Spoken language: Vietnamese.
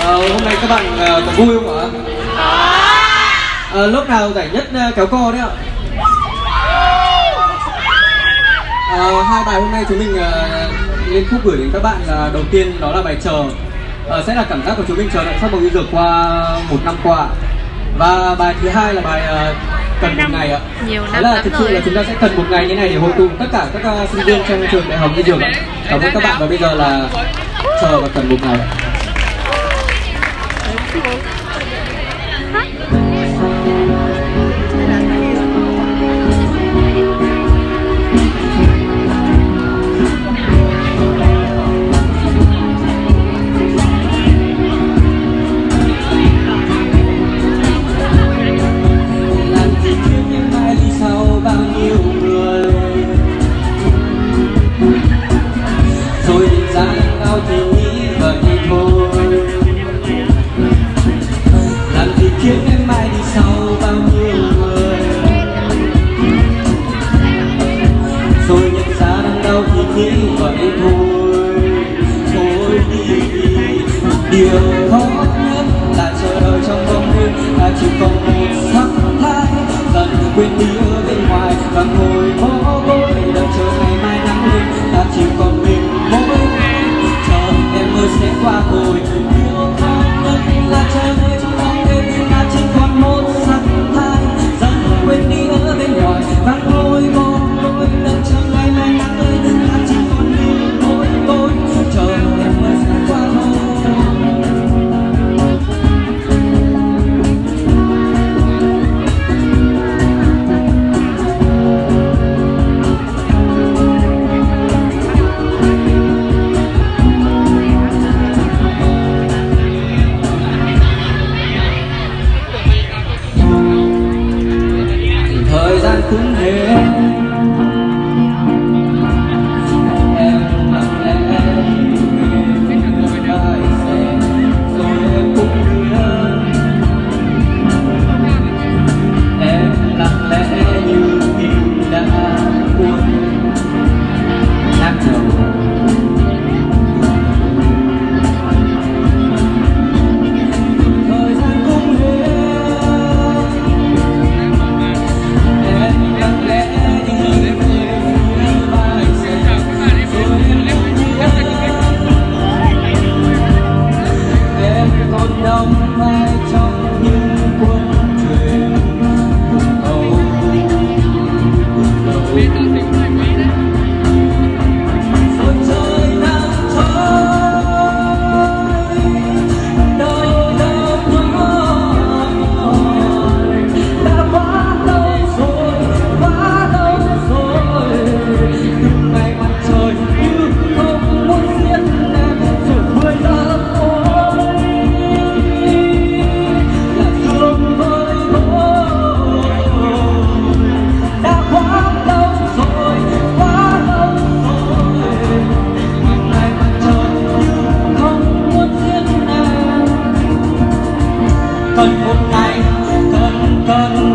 Ờ, hôm nay các bạn ờ, có vui không ạ? Ờ, lớp nào giải nhất ờ, kéo co đấy ạ? Ờ, hai bài hôm nay chúng mình ờ, lên khúc gửi đến các bạn là đầu tiên đó là bài chờ Ờ, sẽ là cảm giác của chúng mình chờ đợi màu yêu dược qua một năm qua và bài thứ hai là bài ờ, cần một ngày ạ Nhiều năm là lắm thực sự rồi. là chúng ta sẽ cần một ngày như này để hội tụ tất cả các ờ, sinh viên trong trường đại học y dược cảm ơn các bạn và bây giờ là chờ và cần một ngày ạ làm điều khó nhất là chờ đợi trong vòng đêm ta chỉ còn một sắc thái dần quên đi ở bên ngoài và ngồi bó gối đợi cũng thế em. Cần một ngày cần cần